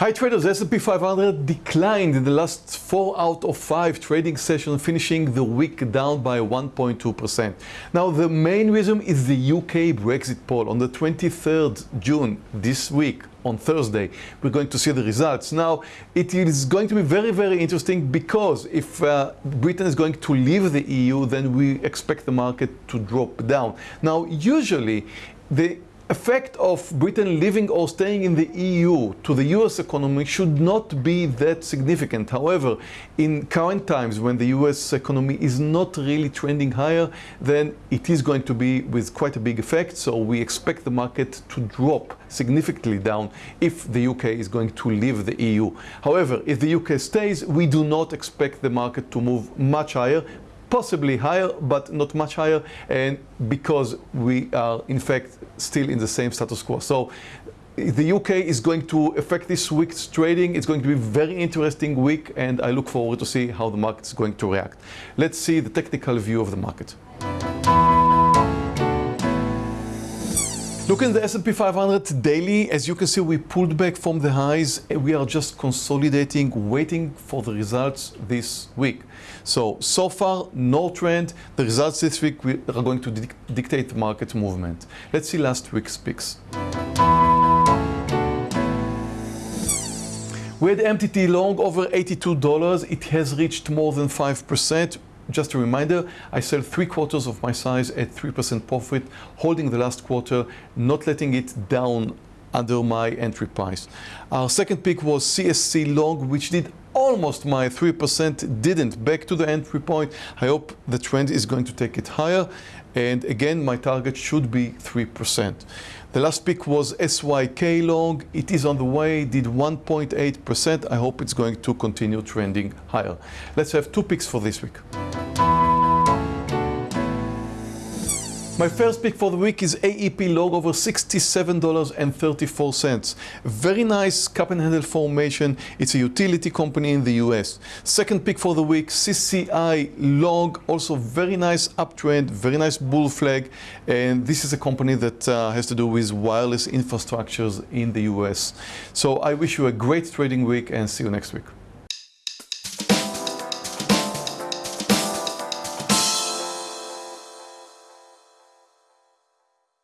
Hi traders, S&P 500 declined in the last four out of five trading sessions, finishing the week down by 1.2%. Now the main reason is the UK Brexit poll on the 23rd June this week on Thursday. We're going to see the results. Now, it is going to be very, very interesting because if uh, Britain is going to leave the EU, then we expect the market to drop down. Now, usually, the effect of Britain leaving or staying in the EU to the US economy should not be that significant. However, in current times when the US economy is not really trending higher, then it is going to be with quite a big effect. So we expect the market to drop significantly down if the UK is going to leave the EU. However, if the UK stays, we do not expect the market to move much higher, possibly higher, but not much higher, and because we are in fact still in the same status quo. So the UK is going to affect this week's trading. It's going to be very interesting week, and I look forward to see how the market is going to react. Let's see the technical view of the market. Look at the S&P 500 daily. As you can see, we pulled back from the highs. We are just consolidating, waiting for the results this week. So, so far, no trend. The results this week are going to dictate the market movement. Let's see last week's picks. We had MTT long over $82. It has reached more than 5%. Just a reminder, I sell three quarters of my size at 3% profit, holding the last quarter, not letting it down under my entry price. Our second pick was CSC long, which did almost my 3%, didn't back to the entry point. I hope the trend is going to take it higher. And again, my target should be 3%. The last pick was SYK long. It is on the way, did 1.8%. I hope it's going to continue trending higher. Let's have two picks for this week. My first pick for the week is AEP long over $67.34. Very nice cup and handle formation. It's a utility company in the US. Second pick for the week, CCI long, also very nice uptrend, very nice bull flag. And this is a company that uh, has to do with wireless infrastructures in the US. So I wish you a great trading week and see you next week.